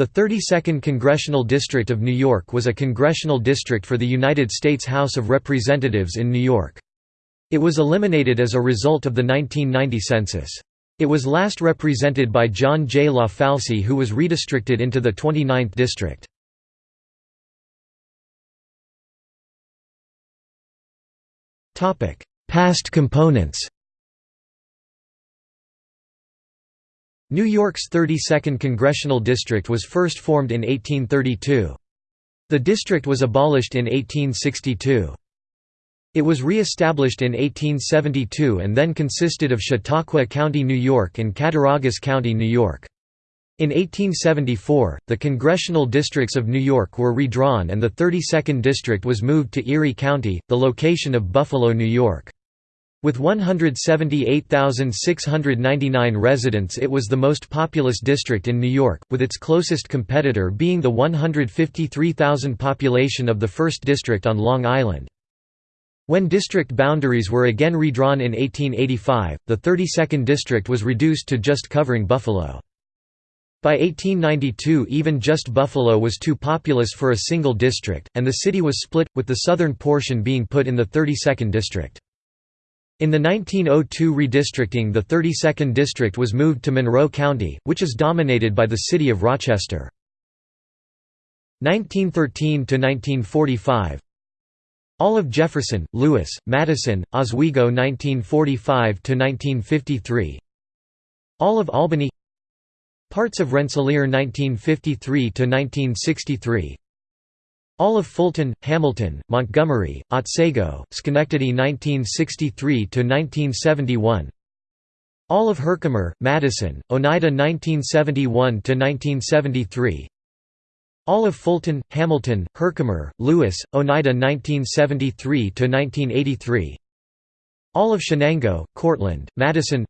The 32nd Congressional District of New York was a congressional district for the United States House of Representatives in New York. It was eliminated as a result of the 1990 census. It was last represented by John J. LaFalce who was redistricted into the 29th district. Past components New York's 32nd Congressional District was first formed in 1832. The district was abolished in 1862. It was re-established in 1872 and then consisted of Chautauqua County, New York and Cattaraugus County, New York. In 1874, the congressional districts of New York were redrawn and the 32nd District was moved to Erie County, the location of Buffalo, New York. With 178,699 residents it was the most populous district in New York, with its closest competitor being the 153,000 population of the 1st District on Long Island. When district boundaries were again redrawn in 1885, the 32nd District was reduced to just covering Buffalo. By 1892 even just Buffalo was too populous for a single district, and the city was split, with the southern portion being put in the 32nd District. In the 1902 redistricting the 32nd District was moved to Monroe County, which is dominated by the city of Rochester. 1913–1945 All of Jefferson, Lewis, Madison, Oswego 1945–1953 All of Albany. Parts of Rensselaer 1953–1963 all of Fulton, Hamilton, Montgomery, Otsego, Schenectady 1963–1971 All of Herkimer, Madison, Oneida 1971–1973 All of Fulton, Hamilton, Herkimer, Lewis, Oneida 1973–1983 All of Chenango, Cortland, Madison.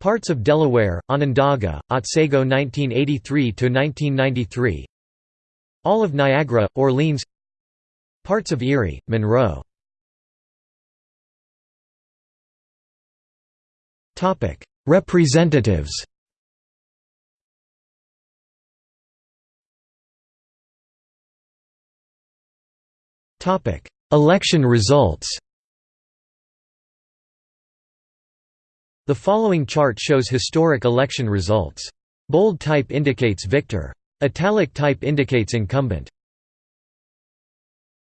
Parts of Delaware, Onondaga, Otsego 1983–1993 all of Niagara, Orleans Parts of Erie, Monroe Representatives Election results The following chart shows historic election results. Bold type indicates victor. Italic type indicates incumbent.